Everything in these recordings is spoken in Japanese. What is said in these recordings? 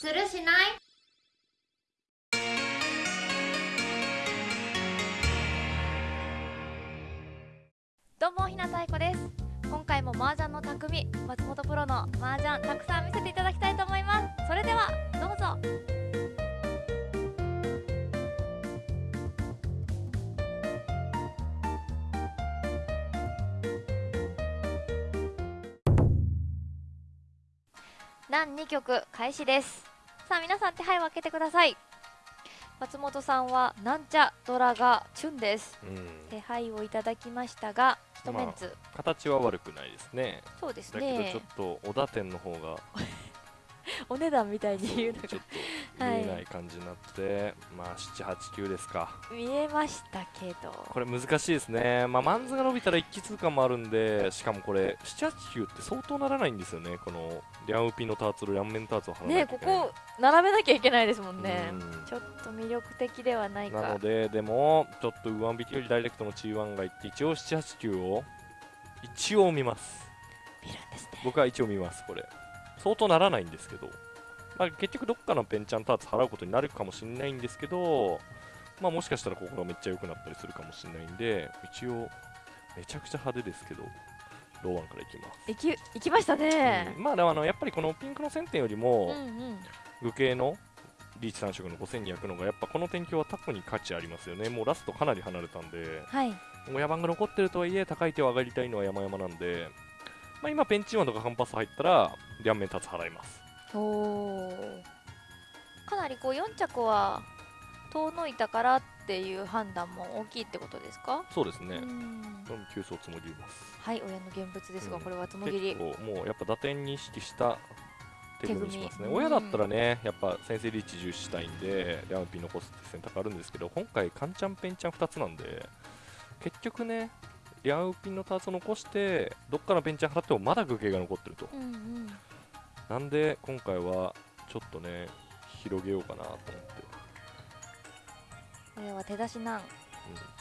するしない？どうもひなたいこです。今回も麻雀の匠松本プロの麻雀たくさん見せていただきたいと思います。それではどうぞ。何2曲開始です。さあ皆さん手配を開けてください。松本さんはなんちゃドラがチュンです。うん、手配をいただきましたが一メンツ、形は悪くないですね。そうですだけどちょねっと小田店の方が お値段みたいに言うのが。ちょっと見えない感じになって、まあ7、8、9ですか。見えましたけど。これ難しいですね。まあマンズが伸びたら一気通過もあるんで、しかもこれ7、8、9って相当ならないんですよね。このリャンウピのターツル、リャンメンターツを貼らなねここ並べなきゃいけないですもんね。うん。ちょっと魅力的ではないか。なので、でも、ちょっと上引きよりダイレクトの G1 がいって、一応7、8、9を一応見ます。見るんですね。僕は一応見ますこれ。相当ならないんですけど、まあ、結局どっかのペンチャンターツ払うことになるかもしれないんですけど、まあ、もしかしたらここがめっちゃ良くなったりするかもしれないんで一応めちゃくちゃ派手ですけどローワンからいきます、いきいきましたね。うん。まあでもあのやっぱりこのピンクの1000点よりうんもうん。具系のリーチ3色の5200のがやっぱこの天気はタコに価値ありますよね。もうラストかなり離れたんで。はい。親番が残ってるとはいえ高い手を上がりたいのは山々なんで、まあ、今ペンチーマンとかカンパス入ったら両面立つ払いますおおかなりこう4着は遠のいたからっていう判断も大きいってことですか？そうですね、うん。急走つもぎます。はい親の現物ですが、うん。これはつもぎり。結構もうやっぱ打点に意識した手組みにしますね。親だったらねやっぱ先生リーチ重視したいんでリャンピン残すって選択あるんですけど今回カンチャンペンチャン2つなんで結局ねリャンピンのターツを残してどっかのペンチャン払ってもまだ具形が残ってると。うんうんなんで今回はちょっとね広げようかなと思って。親は手出しなん。うん、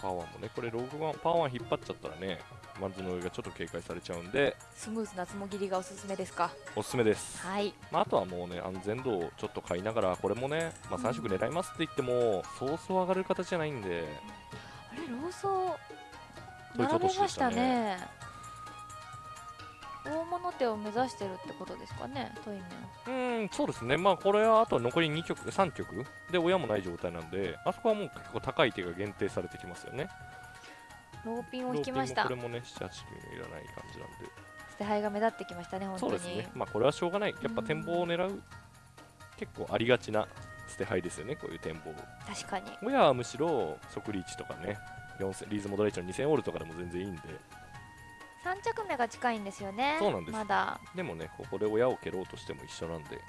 パワーもね、これログワン、パワー引っ張っちゃったらね、マンズの上がちょっと警戒されちゃうんで、スムーズなつもぎりがおすすめですか？おすすめです。はい。まあ、あとはもうね、安全度をちょっと買いながら、これもね、まあ、うん。3色狙いますって言っても、そうそう上がる形じゃないんで、あれローソそういうこと並べましたね大物手を目指してるってことですかねトイメンうーん、そうですね、まあ、これはあと残り2曲、3曲。で親もない状態なんで、あそこはもう結構高い手が限定されてきますよね。ローピンを引きました。これもね、7、8、9いらない感じなんで。捨て牌が目立ってきましたね本当に。そうですね、まあ、これはしょうがない、やっぱ展望を狙う、結構ありがちな捨て牌ですよね、こういう展望。確かに。親はむしろ即リーチとかね、4000リーズモデレーション2000オールとかでも全然いいんで、3着目が近いんですよね。そうなんです。まだ。でもね、ここで親を蹴ろうとしても一緒なんで、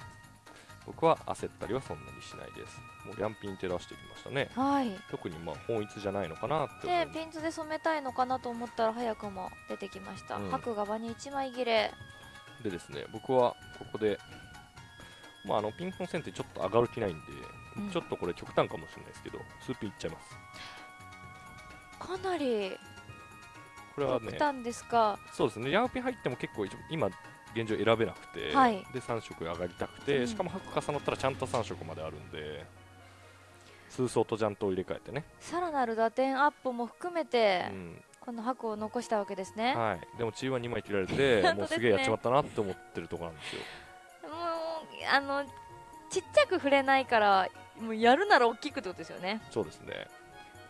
僕は焦ったりはそんなにしないです。もうリャンピン照らしてきましたね。はい。特にまあ本一じゃないのかなって思うでピンズで染めたいのかなと思ったら早くも出てきました、うん。白が場に1枚切れ。でですね、僕はここで、まあ、あのピンクの線ってちょっと上がる気ないんで、うん。ちょっとこれ極端かもしれないですけど、スーピンいっちゃいます。かなりこれはね、極端ですがそうですね、リャンピン入っても結構今、現状選べなくて、はい。で3色上がりたくて、うん。しかも白重なったらちゃんと3色まであるんで、数層とジャントを入れ替えてね、さらなる打点アップも含めて、うん。この白を残したわけですね、はい、でもチーは2枚切られて、もうすげえやっちまったなって思ってるところなんですよ。もうあのちっちゃく触れないからもうやるなら大きくってことですよね。そうですね、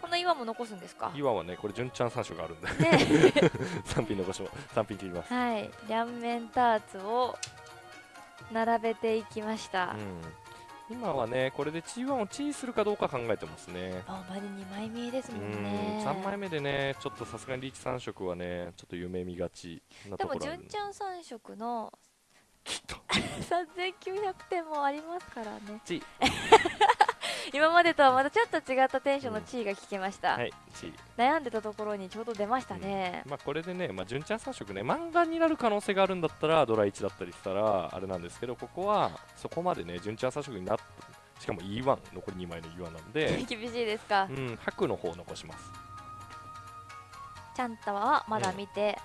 この岩も残すんですか？岩はね、これ、純ちゃん3色あるんで、ね。3ピン残しも、3ピン切ります。はい。両面ターツを並べていきました、うん。今はね、これで G1 をチーするかどうか考えてますね。あまり2枚見えですうもんん。ね3枚目でね、ちょっとさすがにリーチ3色はね、ちょっと夢見がちなでもところある純ちゃん3色のちょっと。3900点もありますからね。チ 今までとはまたちょっと違ったテンションの地位が聞けました、はい、チ悩んでたところにちょうど出ましたね、まあこれでね、まあ、純ちゃん3色ね、漫画になる可能性があるんだったら、ドラ1だったりしたら、あれなんですけど、ここはそこまでね、純ちゃん3色になっしかも E1、残り2枚の E1 なんで、厳しいですか。う、ん、白の方を残します。ちゃんたはまだ見て、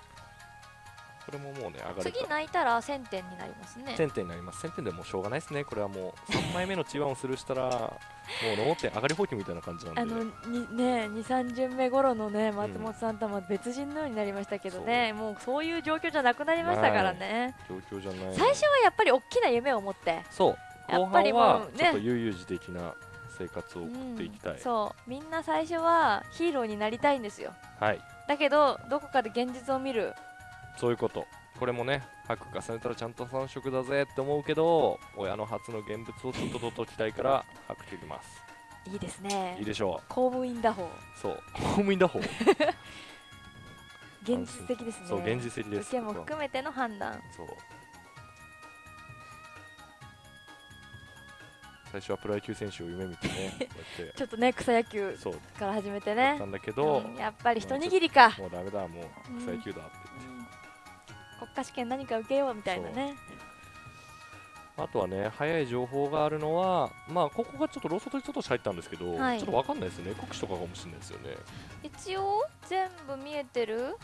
これももうね上がるか次泣いたら1000点になりますね。1000点になります。1000点でもうしょうがないですね。これはもう3枚目の T1 をするしたらもう脳点上がり放棄みたいな感じなんで。あのにね23巡目頃のね松本さんとは別人のようになりましたけどね、もうそういう状況じゃなくなりましたからね。状況じゃない。最初はやっぱり大きな夢を持ってそう。後やっぱり半はもうね。ちょっと悠々自適な生活を送っていきたい、うんそう。みんな最初はヒーローになりたいんですよ。はい。だけどどこかで現実を見るそういうこと。これもね白重ねたらちゃんと3色だぜって思うけど親の初の現物をちょっと取っときたいから白切ります。いいですね。いいでしょ公務員打法。うそう。公務員打法。現実的ですね。そう現実的です。受けも含めての判断。そう。最初はプロ野球選手を夢見てね こうやっちょっとね草野球てそう。から始めてね。やったんだけど、うんやっぱり一握りか、もうダメだもう草野球だって言って、うん国家試験何か受けようみたいなね。あとはね早い情報があるのはまあここがちょっとローソトにちょっと入ったんですけど、はい。ちょっとわかんないですよね。国士とかかもしれないですよね。一応全部見えてる？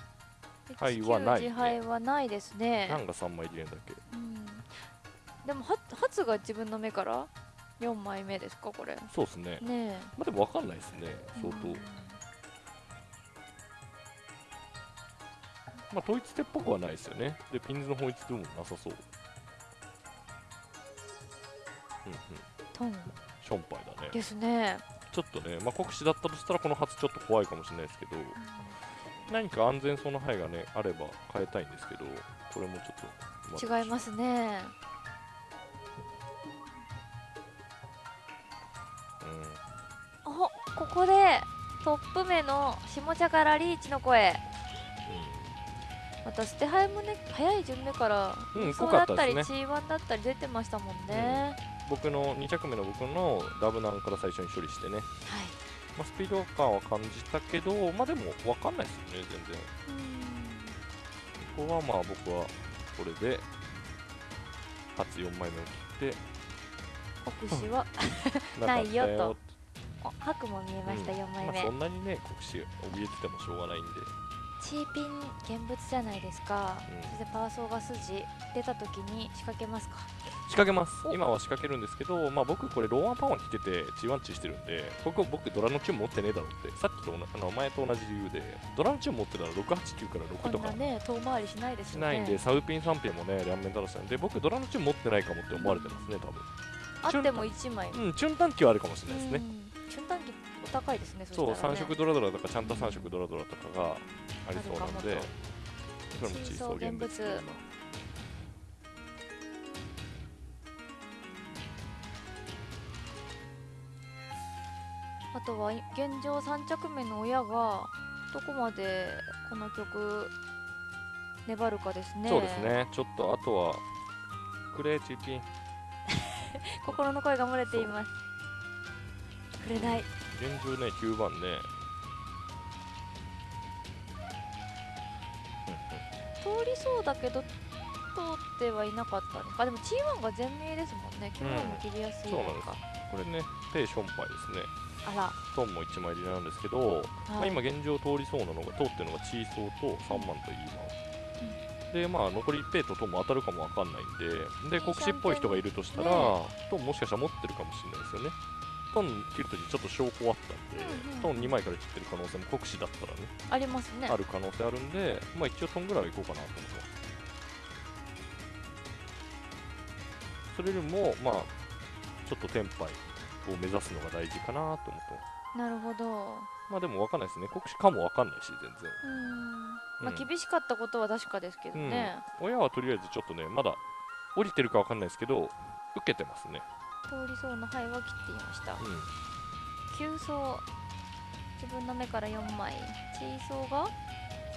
はいはないね。自敗はないですね。何が3枚入れんだっけ。うん。でもは初が自分の目から？4枚目ですかこれ。そうですね。ねまあでもわかんないですね。え相当、うんまあ統一手っぽくはないですよね。でピンズの統一でもなさそう。うんうん。トンションパイだね。ですね。ちょっとね、まあ、国士だったとしたらこの初ちょっと怖いかもしれないですけど何か安全そうな牌がねあれば変えたいんですけどこれもちょっと、違いますね。うん。おここでトップ目の下茶からリーチの声またステハイもね早い順目からうんそうだったりったですね。G1 だったり出てましたもんね、僕の2着目の僕のダブナンから最初に処理してね、はい。まあ、スピード感は感じたけどまあでも分かんないですよね全然。ここはまあ僕はこれで初4枚目を切って。国士は？ないよと。お白も見えました、うん。4枚目、まあ、そんなにね国士怯えててもしょうがないんでチーピン現物じゃないですか、うん。そしてパーソーが筋出た時に仕掛けますか？仕掛けます。お。今は仕掛けるんですけど、まあ、僕これローアンパワーに来てて G1 チしてるんでここ僕ドラのチューン持ってねえだろってさっきとあの前と同じ理由でドラのチューン持ってたら689から6とか。ね遠回りしないですよね。しないんで、サウピン3ピンもね両面垂らしたんで僕ドラのチューン持ってないかもって思われてますね多分あっても1枚。うんチューン短期はあるかもしれないですね、うん瞬間機お高いですねそそうしたら、3ね、色ドラドラとかちゃんと3色ドラドラとかがありそうなんでそれもチーソー現物あとは現状3着目の親がどこまでこの曲粘るかですね。そうですね。ちょっとあとはクレーチーピン 心の声が漏れています。くれない。現状ね9番ね。通りそうだけど通ってはいなかったのか。でも T1 が全名ですもんね。Q1 も切りやすいのそうなんです。か、これねペイションパイですね。あら。トンも1枚入りなんですけど、まあ、はい今現状通りそうなのが通ってるのがチーソーと3万と E 万、でまあ残りペイとトンも当たるかもわかんないんでで国士っぽい人がいるとしたら、ねトンもしかしたら持ってるかもしれないですよね。トン切るときちょっと証拠あったんで、うんうんトン2枚から切ってる可能性も国士だったらねありますね。ある可能性あるんでまあ一応トンぐらいはいこうかなと思ってます。それよりもまあちょっとテンパイを目指すのが大事かなと思ってますなるほどまあでも分かんないですね。国士かも分かんないし、全然。うんまあうん厳しかったことは確かですけどね、親はとりあえずちょっとね、まだ降りてるか分かんないですけど、受けてますね。通りそうな範囲は切っていましたうん。急走自分の目から4枚チーソーが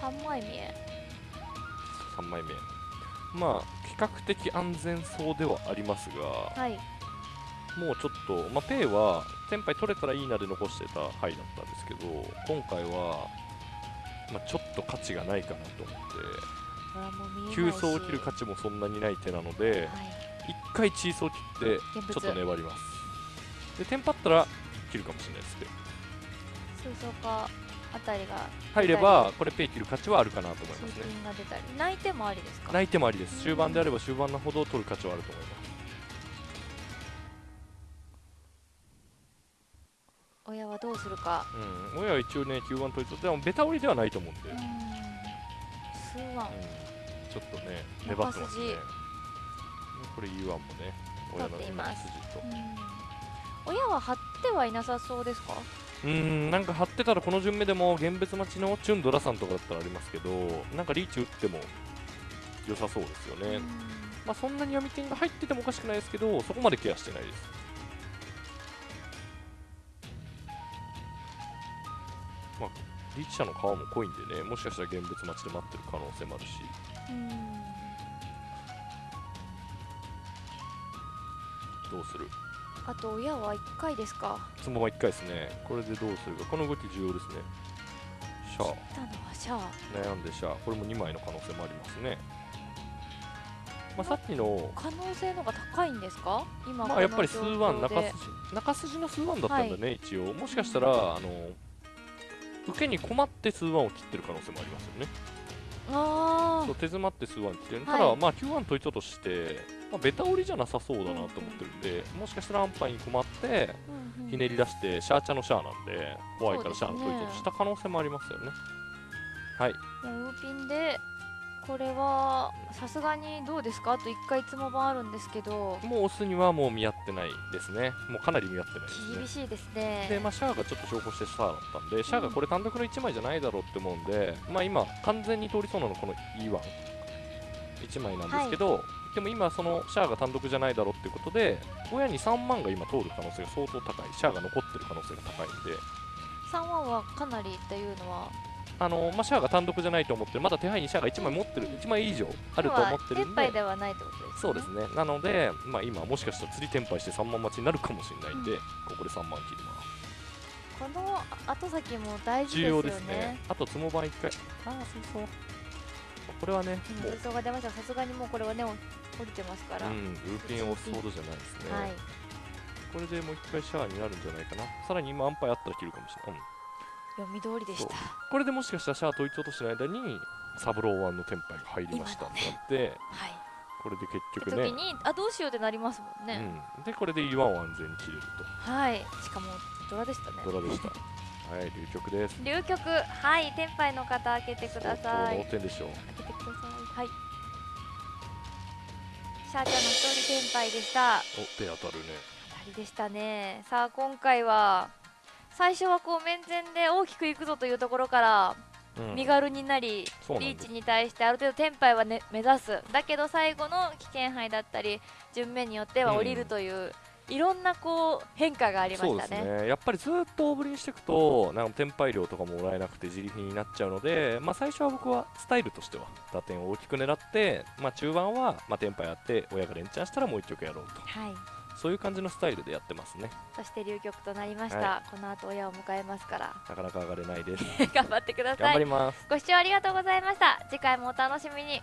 3枚見え3枚目。まあ、比較的安全そうではありますが、はいもうちょっと、まあ、ペイは、テンパイ取れたらいいなで残してた範囲だったんですけど、今回は、まあ、ちょっと価値がないかなと思って、急走を切る価値もそんなにない手なので、はい。一回チーソー切って、ちょっと粘ります。で、テンパったら切るかもしれないですね。水槽かあたりが。入ればこれペイ切る価値はあるかなと思います通ね泣いてもありですか？泣いてもありです。終盤であれば終盤のほど取る価値はあると思います親はどうするか。うん、親は一応ね、9番取りとってもベタ折りではないと思うんで、ううんん、数ワン。ちょっとね、中粘ってますね。筋。これ U1 もね、親の筋と。親は張ってはいなさそうですか？うん、なんか張ってたらこの順目でも現別待ちのチュンドラさんとかだったらありますけど、なんかリーチ打っても良さそうですよね。まあそんなに読み点が入っててもおかしくないですけど、そこまでケアしてないです。まあ、リーチ者の皮も濃いんでね、もしかしたら現物待ちで待ってる可能性もあるし。うんどうする？あと親は1回ですか？そのまま1回ですね。これでどうするか。この動き重要ですね。シャ来たのはシャア。ア悩んでシャア。これも2枚の可能性もありますね。まあさっきの可能性の方が高いんですか？今まあやっぱり数ワン中筋。中筋の数ワンだったんだね、一応。もしかしたらあの受けに困って数ワンを切ってる可能性もありますよね。あそう手詰まって数ワン切ってる、はい。ただまあ9ワン取りととして、まあ、ベタ折りじゃなさそうだなと思ってるんで、もしかしたら安牌に困ってうんうん。ひねり出してシャーチャのシャアなんで怖いからシャアの取りとした可能性もありますよね。はい。もうウーピンでこれはさすがにどうですか？あと1回つも版あるんですけど。もうオスにはもう見合ってないですね。もうかなり見合ってない厳ですね。しいですね。で、まあ、シャアがちょっと証拠してシャアだったんで、シャアがこれ単独の1枚じゃないだろうって思うんで、まあ今、完全に通りそうなのこの E1、1枚なんですけど、でも今、そのシャアが単独じゃないだろうっていうことで、親に3万が今通る可能性が相当高い、シャアが残ってる可能性が高いんで、3ワンはかなりっていうのはあのまあ、シャアが単独じゃないと思ってる、まだ手配にシャアが1枚持ってる、1枚以上あると思ってるんで。ではないってことですねそうですねなので、まあ、今、もしかしたら釣り転廃して3万待ちになるかもしれないんで、うんここで3万切ります。この後先も大事です重要ですね。あと、つもばん1回。ああ、そうそう。これはね、もう、うん予想が出ましたさすがにもうこれはねお降りてますから、うん、ルーピンを押すほどじゃないですね。はいこれでもう1回シャアになるんじゃないかな。さらに今、アンパイあったら切るかもしれない。うん読み通りでした。これでもしかしたらシャア取り落としてる間に、サブロー1のテンパイが入りましたってなって、はい。これで結局ね。時、にあどうしようってなりますもんね、うん、で、これで E1 を安全に切れるはい。しかもドラでしたね。と。ドラでした。はい、流局です。流局はい天敗の方開けてください。脳天でしょう。開けてください。はい。シャーちゃんの一人天敗でした。お、手当たるね。当たりでしたね。さあ今回は最初はこう面前で大きくいくぞというところからうん。身軽になり、そうなんリーチに対してある程度テンパイは、ね、目指す。だけど最後の危険杯だったり順目によっては降りるという、いろんなこう変化がありましたね。ね。やっぱりずっと大振りにしていくとなんか転廃量とかももらえなくて自力になっちゃうので、まあ、最初は僕はスタイルとしては打点を大きく狙って、まあ、中盤は、まあ、転廃やって親が連チャンしたらもう1曲やろうと。はいそういう感じのスタイルでやってますね。そして流局となりました、はこの後親を迎えますから。なかなか上がれないです。頑張ってください。頑張ります。ご視聴ありがとうございました。次回もお楽しみに